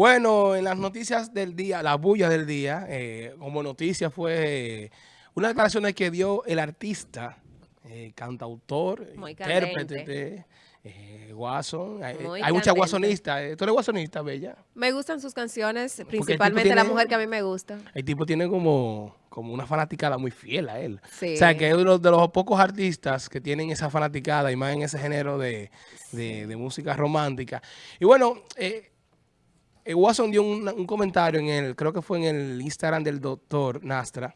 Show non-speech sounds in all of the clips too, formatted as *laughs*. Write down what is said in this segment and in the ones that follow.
Bueno, en las noticias del día, la bulla del día, eh, como noticia fue eh, una declaración que dio el artista, eh, cantautor, intérprete, eh, Guason. Hay, hay muchas guasonistas. ¿Tú eres guasonista, Bella? Me gustan sus canciones, principalmente la mujer que a mí me gusta. El tipo tiene como, como una fanaticada muy fiel a él. O sea, que es uno de los, pocos artistas que tienen esa fanaticada y más en ese género de, de, música romántica. Y bueno, eh Watson dio un, comentario en el, creo que fue en el Instagram del doctor Nastra.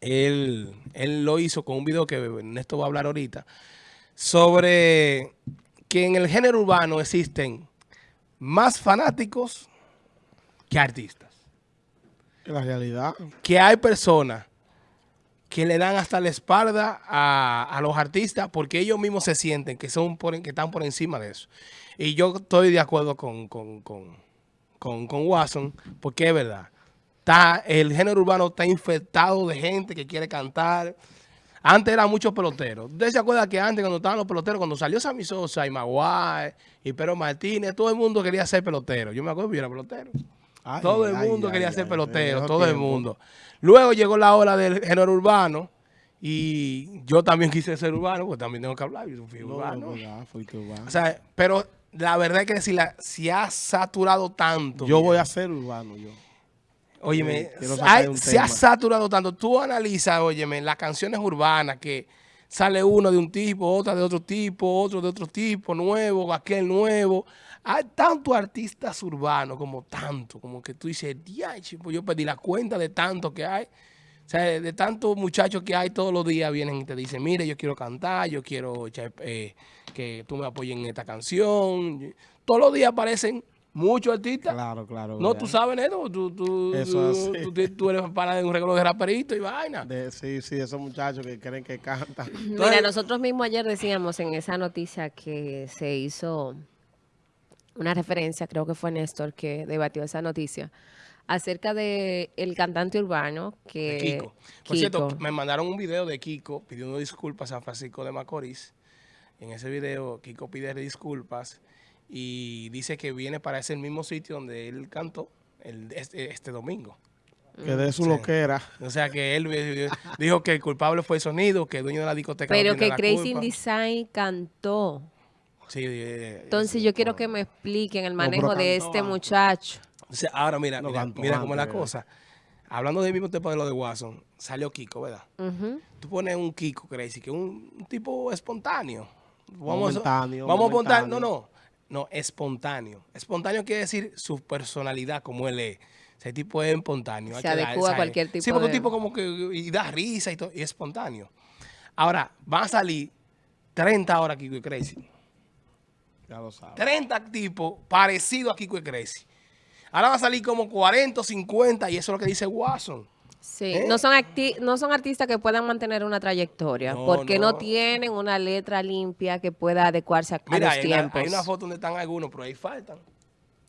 Él, él lo hizo con un video que Néstor va a hablar ahorita sobre que en el género urbano existen más fanáticos que artistas. En la realidad. Que hay personas que le dan hasta la espalda a, los artistas porque ellos mismos se sienten que, son que están por encima de eso. Y yo estoy de acuerdo con, con, con, con, Watson porque es verdad. Está, el género urbano está infectado de gente que quiere cantar, antes eran muchos peloteros. ¿Usted se acuerda que antes cuando estaban los peloteros, cuando salió Sammy Sosa y Maguire y Pedro Martínez, todo el mundo quería ser pelotero? Yo me acuerdo que yo era pelotero. todo el mundo quería ser pelotero, todo el mundo. Luego llegó la hora del género urbano y yo también quise ser urbano, porque también tengo que hablar, yo fui urbano. urbano. O sea, pero la verdad es que si, la, si ha saturado tanto. Yo voy a ser urbano, yo. Óyeme, se ha saturado tanto. Tú analizas, óyeme, las canciones urbanas que sale uno de un tipo, otra de otro tipo, otro de otro tipo, nuevo, aquel nuevo. Hay tantos artistas urbanos, como tanto, como que tú dices, pues yo pedí la cuenta de tanto que hay. O sea, de tantos muchachos que hay todos los días vienen y te dicen, mire, yo quiero cantar, yo quiero eh, que tú me apoyes en esta canción. Todos los días aparecen Muchos artistas. Claro, claro. No, tú sabes eso. Tú, tú, Eso tú, eres para de un regalo de raperito y vaina. sí, sí, esos muchachos que creen que cantan. Mira, nosotros mismos ayer decíamos en esa noticia que se hizo una referencia, creo que fue Néstor que debatió esa noticia, acerca de el cantante urbano que... Kiko. Por cierto, me mandaron un video de Kiko pidiendo disculpas a Francisco de Macorís. En ese video, Kiko pide disculpas y dice que viene para ese mismo sitio donde él cantó el, este, este domingo. Que de su lo que era. O sea, que él dijo que el culpable fue el sonido, que el dueño de la discoteca Pero que Crazy Design cantó. Sí, eh, Entonces yo quiero que me expliquen el manejo de este muchacho. Ahora mira, mira, cómo es la cosa. Hablando del mismo tema de lo de Watson, salió Kiko, ¿verdad? Tú pones un Kiko Crazy, que es un, tipo espontáneo. Vamos, momentáneo, vamos a montar, no, no. No, espontáneo. Espontáneo quiere decir su personalidad, como él es. Ese tipo es espontáneo. Se adecua a cualquier tipo Sí, porque un tipo como que y da risa y todo, y es espontáneo. Ahora, van a salir 30 horas Kiko y Crazy. Ya lo sabes. 30 tipos parecidos a Kiko y Crazy. Ahora van a salir como 40 o 50 y eso es lo que dice Watson. Sí, ¿Eh? no, son no son artistas que puedan mantener una trayectoria, porque no. tienen una letra limpia que pueda adecuarse a, los hay tiempos. hay una foto donde están algunos, pero ahí faltan.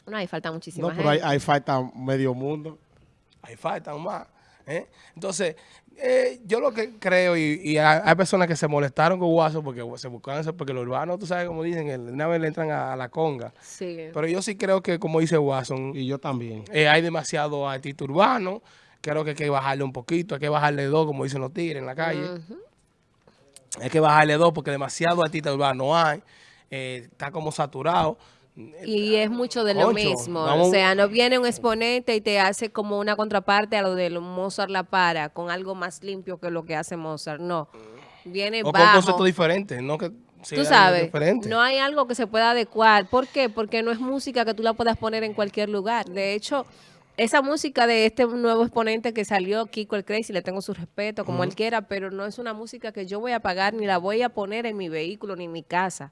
No, ahí faltan muchísimas No, pero ahí, ahí, falta medio mundo. Ahí faltan más. ¿Eh? Entonces, eh, yo lo que creo, y, hay, personas que se molestaron con Guaso porque se buscaron eso, porque los urbanos, tú sabes, como dicen, una vez le entran a, la conga. Sí. Pero yo sí creo que, como dice Watson, y yo también, hay demasiado artista urbano creo que hay que bajarle un poquito, hay que bajarle dos, como dicen los tigres en la calle. Hay que bajarle dos porque demasiado artista urbano no hay. Eh, está como saturado. Y es mucho de lo mismo. o sea, no viene un exponente y te hace como una contraparte a lo de Mozart La Para, con algo más limpio que lo que hace Mozart. No. Viene o con conceptos diferentes, no que Tú sabes, no hay algo que se pueda adecuar. ¿Por qué? Porque no es música que tú la puedas poner en cualquier lugar. De hecho, esa música de este nuevo exponente que salió, Kiko el Crazy, le tengo su respeto, como él quiera, pero no es una música que yo voy a pagar ni la voy a poner en mi vehículo ni en mi casa.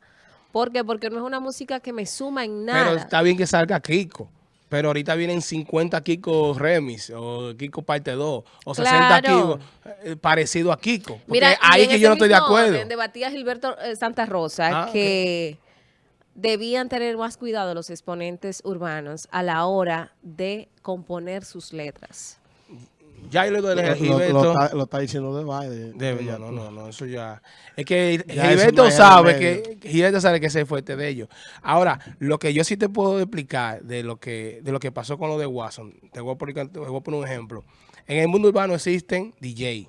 ¿Por qué? Porque no es una música que me suma en nada. Pero está bien que salga Kiko. Pero ahorita vienen 50 Kiko Remis, o Kiko parte 2, o 60 Kiko eh, parecido a Kiko. Mira, ahí que yo no estoy de acuerdo. Debatía Gilberto eh, Santa Rosa ah, que debían tener más cuidado los exponentes urbanos a la hora de componer sus letras. Ya yo le doy el lo- Gilberto- lo está, lo está diciendo de baile. de- no, no, no, no, eso ya. Es que Ya Gilberto no sabe que Gilberto sabe que ese fuerte de ellos. Ahora, lo que yo sí te puedo explicar de lo que de lo que pasó con lo de Watson, te voy a poner, te voy a poner un ejemplo. En el mundo urbano existen DJ,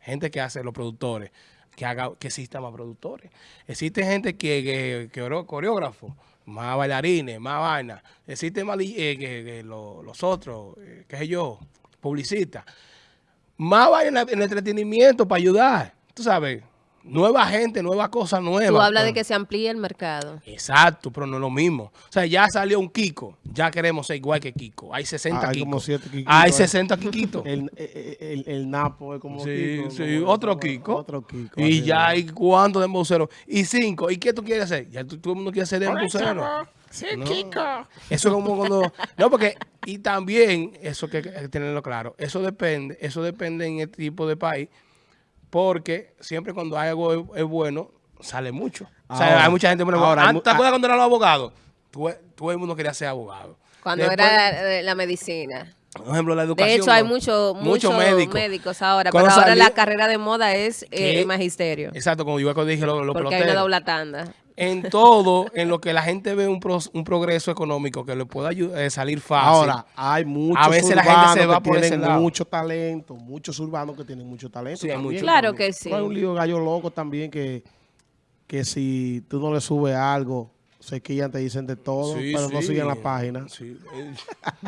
gente que hace los productores, que haga que existan más productores. Existe gente que, que, que coreógrafo, más bailarines, más vaina. Existe más eh, que, que lo- los otros, eh, qué sé yo, publicistas más vaya en, el entretenimiento para ayudar. Tú sabes, nueva gente, nueva cosa nueva. Tú hablas de que se amplíe el mercado. Exacto, pero no es lo mismo. O sea, ya salió un Kiko, ya queremos ser igual que Kiko. Hay 60 Ah, hay Kiko. como siete Kikitos, *laughs* Hay eh. 60 Kikitos. El, el, el- el Napo es como Sí, Kiko, sí, como- otro como- Kiko. Otro Kiko. Y ya hay cuántos de embuceros. Y cinco. ¿Y qué tú quieres hacer? Ya tú- todo el mundo quiere ser de embucero. Sí, No. Kiko. Eso es como cuando... No, porque... Y también, eso que hay que tenerlo claro, eso depende, eso depende en este tipo de país, porque siempre cuando hay algo es, es bueno, sale mucho. o sea, hay mucha gente... Bueno, ahora mu- ¿Te acuerdas cuando eran los abogados? Todo, todo el mundo quería ser abogado. Cuando Después, era eh, la medicina. Por ejemplo, la educación. De hecho, hay muchos Muchos muchos médicos. médicos. ahora, Cuando pero ahora salió- la carrera de moda es eh, el magisterio. Exacto, como yo dije, los lo Porque hay una doble tanda. En todo, en lo que la gente ve un, pro- un progreso económico que le pueda ayu- eh, salir fácil. Ahora, hay muchos A veces la gente urbanos se va que por ese tienen lado. mucho talento, muchos urbanos que tienen mucho talento. Sí, muchos. Claro que sí. Hay un lío de gallo loco también que, que si tú no le subes algo, se quillan, te dicen de todo, Sí, pero no sí. siguen la página. Sí. Eh,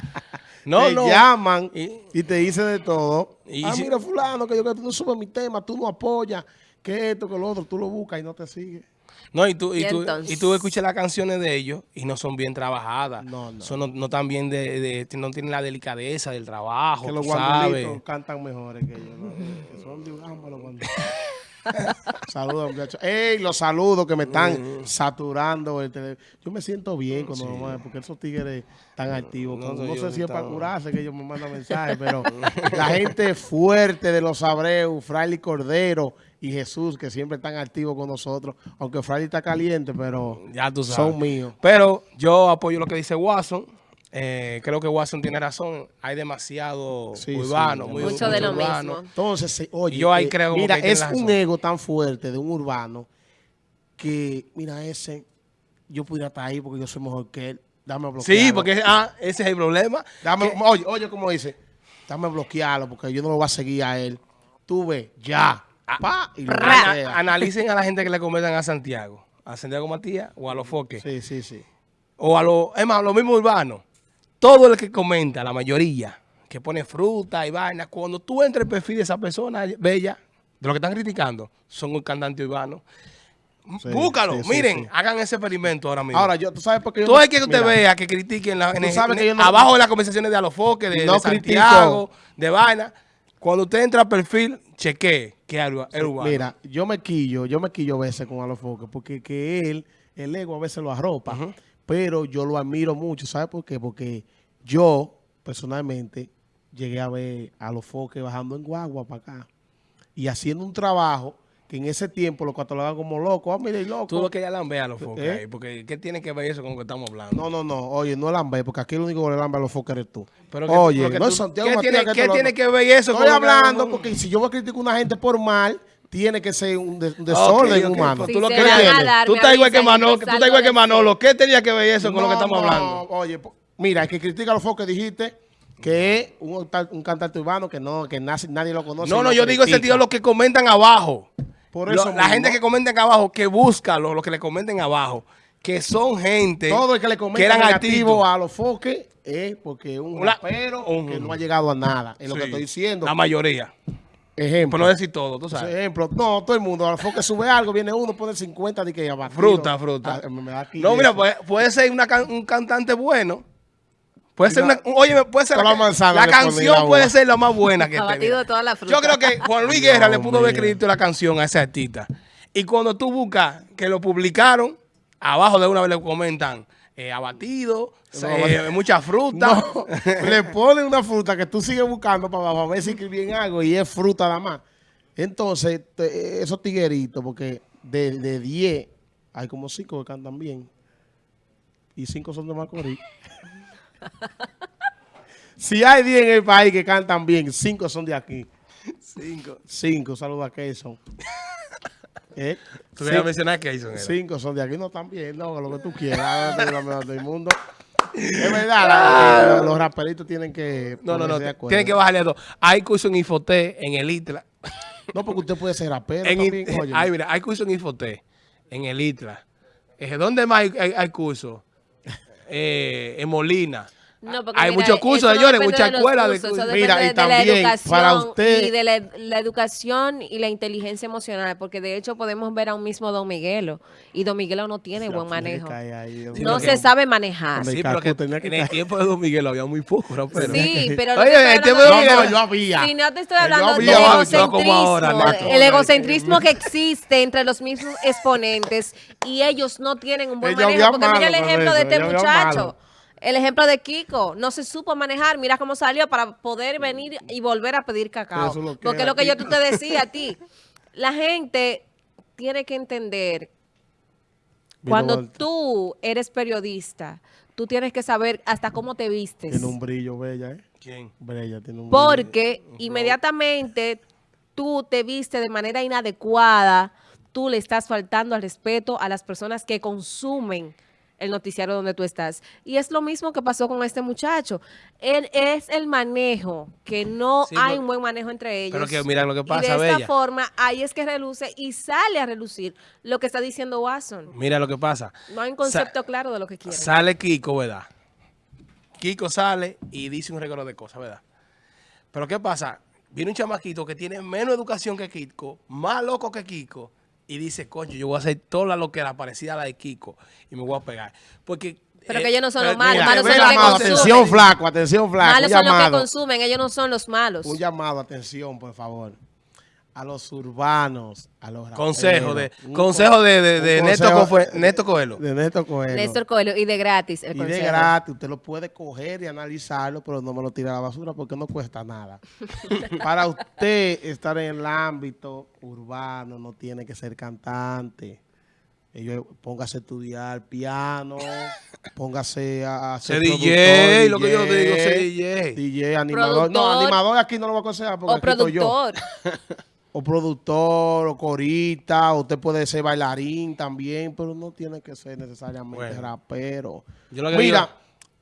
*laughs* no, te no. llaman Y- y, te dicen de todo. Y ah, si- mira, fulano, que yo que tú no subes mi tema, tú no apoyas, que esto, que lo otro, tú lo buscas y no te sigue. No, y tú, y, Y tú, entonces- y tú escuchas las canciones de ellos y no son bien trabajadas. No, no. Son no, no tan bien de, de- no tienen la delicadeza del trabajo, que los guandulitos cantan mejores que ellos. ¿no? *laughs* Que son de Ugamba los guandulitos. *laughs* Saludos, muchachos. ¡Ey! Los saludos que me están saturando. El tele- Yo me siento bien cuando me- porque esos tigres están activos. No, sé si es para curarse que ellos me mandan mensajes, pero *laughs* la gente fuerte de los Abreu, Fraile Cordero y Jesús, que siempre están activos con nosotros. Aunque Fraile está caliente, pero Ya tú sabes. son míos. Pero yo apoyo lo que dice Watson. Eh, creo que Watson tiene razón. Hay demasiado Sí, urbano. sí, muy, Mucho de lo urbano. mismo. Entonces, se- oye, Yo ahí eh, creo mira, que es un ego tan fuerte de un urbano que, mira, ese, yo pudiera estar ahí porque yo soy mejor que él. Dame bloquearlo. Sí, porque ah, ese es el problema. Dame, oye, oye, como dice, dame bloquearlo porque yo no lo voy a seguir a él. Tú ves, ya. Pa, y lo Ana- bloquea. analicen a la gente que le comentan a Santiago. A Santiago Matías o a los foques. Sí, sí, sí. O a los, es más, los mismos urbanos. Todo el que comenta, la mayoría, que pone fruta y vaina, cuando tú entras el perfil de esa persona bella, de lo que están criticando, son un cantante urbano. Sí, Búscalo, sí, miren, sí. hagan ese experimento ahora mismo. Ahora, yo, tú sabes por qué yo Todo no- el que usted mira, vea que critiquen la, en que en- yo no- abajo de las conversaciones de Alofoque, de, No de Santiago, critico. de vaina, cuando usted entra al perfil, chequee que es urba- es urbano. Mira, yo me quillo, yo me quillo a veces con Alofoque, porque que él, el ego a veces lo arropa, pero yo lo admiro mucho, ¿sabes por qué? Porque yo, personalmente, llegué a ver a Alofoque bajando en guagua para acá y haciendo un trabajo que en ese tiempo lo catalogaban como loco. Ah, mira, el loco. Tú lo que ya la veas a los foques ¿Eh? ahí, porque ¿qué tiene que ver eso con lo que estamos hablando? No, no, no, oye, no lambe, porque aquí el único que le lambe a los foques eres tú. Pero que- oye, pero que no tú- es Santiago ¿qué Matías tiene- que qué tiene que ver eso con Estoy lo que hablando porque si yo voy a criticar a una gente por mal, tiene que ser un, de- un desorden humano. pues Si tú lo que dar, Tú estás igual que Manolo, tú estás igual que Manolo. ¿Qué tenía que ver eso con lo que estamos no, hablando? Oye, po- mira, el que critica a los foques dijiste que es un, cantante urbano que no, que nace- nadie lo conoce. No, no, yo digo ese critica. tío lo que comentan abajo. Por Lo- eso la mismo. gente que comenta abajo, que busca lo, lo que le comenten abajo, que son gente Todo el que le que comenta eran negativo artistas. a los foques es porque es un rapero un- que no ha llegado a nada. Es lo que Sí, estoy diciendo. La mayoría. Ejemplo. Por no decir todo, tú sabes. ejemplo, no, todo el mundo, a los foques sube algo, viene uno, pone 50 de que ya va. Fruta, fruta. Ah, No, mira, puede, puede ser una can- un cantante bueno. Puede ser una, oye, puede ser la, la manzana canción puede ser la más buena que toda la fruta. Yo creo que Juan Luis Guerra le pudo haber escrito la canción a ese artista. Y cuando tú buscas que lo publicaron, abajo de una vez le comentan eh, abatido, se- mucha fruta. No, le ponen una fruta que tú sigues buscando para abajo a ver si escribí algo y es fruta nada más. Entonces, te- esos tigueritos, porque de, de 10 hay como 5 que cantan bien y 5 son de Macorís. *laughs* *laughs* Si hay 10 en el país que cantan bien, 5 son de aquí. Cinco. 5, saludos a Keyson. *laughs* ¿Eh? Tú querías mencionar hizo. 5 son de aquí, no están bien, no, lo que tú quieras, *laughs* no la mejor del mundo. Es verdad, la- los, los raperitos tienen que No, no, no. Tienen que bajarle a todo. Hay curso en Infoté, en el ITLA. No, porque usted puede ser rapero En también. Ay, mira, hay curso en Infoté, en el ITLA. Eh, ¿Dónde más hay, hay, hay curso? Eh, en Molina. No, porque hay mira, muchos cursos, señores, depende muchas de escuelas de cursos, cursos. Mira, y de la también, educación para usted- y de la, la educación y la inteligencia emocional, porque de hecho podemos ver a un mismo Don Miguelo y Don Miguelo no tiene buen manejo. ahí. No se sabe manejar. Sí, pero que tenía que en el tiempo de Don Miguel había muy poco. Sí, *laughs* pero no Oye, el tiempo de de- yo había. Si no te estoy Yo hablando del había, no, egocentrismo, como ahora, Nato. el egocentrismo que existe entre los mismos exponentes y ellos no tienen un buen manejo. Porque mira el ejemplo de este muchacho. El ejemplo de Kiko, no se supo manejar, mira cómo salió para poder venir y volver a pedir cacao. Eso es lo que Porque era lo que yo te decía a *laughs* ti, la gente tiene que entender Vino cuando tú eres periodista, tú tienes que saber hasta cómo te vistes. Tiene un brillo, Bella, ¿eh? ¿Quién? Bella tiene un brillo. Porque inmediatamente tú te viste de manera inadecuada, tú le estás faltando al respeto a las personas que consumen el noticiario donde tú estás. Y es lo mismo que pasó con este muchacho. Él es el manejo, que no Sí, hay un buen manejo entre ellos. pero que mira lo que Y pasa, de esta Bella. forma, ahí es que reluce y sale a relucir lo que está diciendo Watson. Mira lo que pasa. No hay un concepto claro de lo que quiere. Sale Kiko, ¿verdad? Kiko sale y dice un regalo de cosas, ¿verdad? Pero ¿qué pasa? Viene un chamaquito que tiene menos educación que Kiko, más loco que Kiko, y dice, coño, yo voy a hacer toda la loquera parecida a la de Kiko y me voy a pegar. Porque... Pero eh, que ellos no son los malos, mira, malos Un son los que consumen. atención, flaco, atención, flaco. Malos son los que consumen, ellos no son los malos. Un llamado, atención, por favor. A los urbanos, a los Consejo de. Un consejo con- de, de, de Neto, consejo Neto Coelho. De Néstor Coelho. Néstor Coelho, y de gratis el Y de gratis, usted lo puede coger y analizarlo, pero no me lo tire a la basura porque no cuesta nada. *laughs* Para usted estar en el ámbito urbano, no tiene que ser cantante. Ellos, póngase a estudiar piano, *laughs* póngase a, a Ser DJ, productor, lo que yo digo, ser DJ. DJ, animador. No, Productor. animador aquí no lo voy a aconsejar porque O aquí estoy yo. *laughs* O productor, o corista, usted puede ser bailarín también, pero no tiene que ser necesariamente Bueno. rapero. Yo lo que Mira, digo-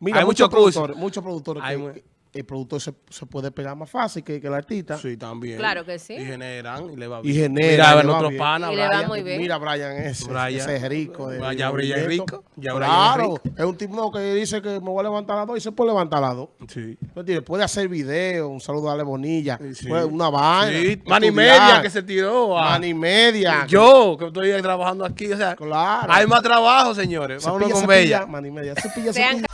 mira, Hay muchos productores, muchos productores Hay que el productor se, se puede pegar más fácil que, que el artista. Sí, también. Claro que sí. Y generan y le va Y bien. genera, Mira, a ver, le va nuestro bien. pana, Y le va Brian. muy bien. Mira, Brian, ese, Brian. ese es rico. de- Ya de Brian rico, ya Brian es claro, rico. es un tipo que dice que me voy a levantar a las dos y se puede levantar a las dos. Sí. ¿Me entiendes? Puede hacer video, un saludo a Ale Bonilla, Sí. puede- una vaina. Sí, man y estudiar. media que se tiró. a- Man y media. Yo, que estoy trabajando aquí, o sea, Claro. hay más trabajo, señores. Vámonos con Bella. Man y media. Cepilla, Sean cepilla.